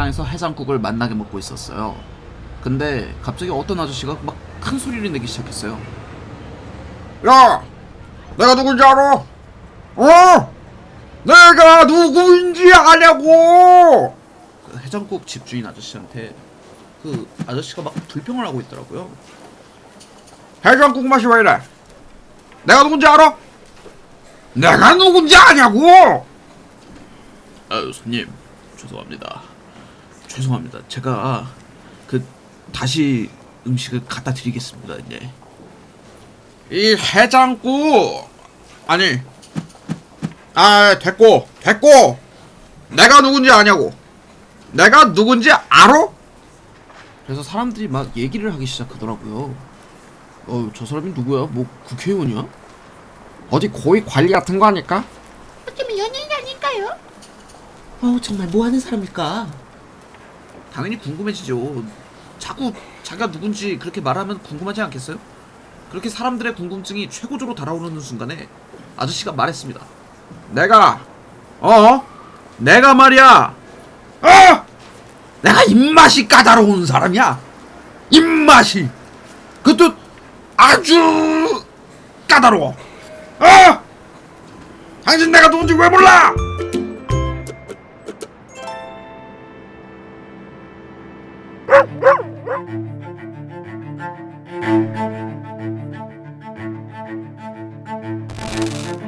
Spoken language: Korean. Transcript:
식당에서 해장국을 만나게 먹고 있었어요. 근데 갑자기 어떤 아저씨가 막 큰 소리를 내기 시작했어요. 야, 내가 누군지 알아? 어? 내가 누구인지 아냐고? 그 해장국 집주인 아저씨한테 그 아저씨가 막 불평을 하고 있더라고요. 해장국 맛이 왜 이래? 내가 누군지 알아? 내가 누군지 아냐고? 아유 손님 죄송합니다. 죄송합니다. 제가 그 다시 음식을 갖다 드리겠습니다. 이제. 이 해장국 아니 아 됐고 됐고 내가 누군지 아냐고 내가 누군지 알아? 그래서 사람들이 막 얘기를 하기 시작하더라고요. 어, 저 사람이 누구야? 뭐 국회의원이야? 어디 고위 관리 같은 거 아닐까? 어쩌면 연예인 아닐까요? 어, 정말 뭐 하는 사람일까? 당연히 궁금해지죠. 자꾸 자기가 누군지 그렇게 말하면 궁금하지 않겠어요? 그렇게 사람들의 궁금증이 최고조로 달아오르는 순간에 아저씨가 말했습니다. 내가 어? 내가 말이야 어? 내가 입맛이 까다로운 사람이야 입맛이 그것도 아주 까다로워 어? 당신 내가 누군지 왜 몰라? Thank you.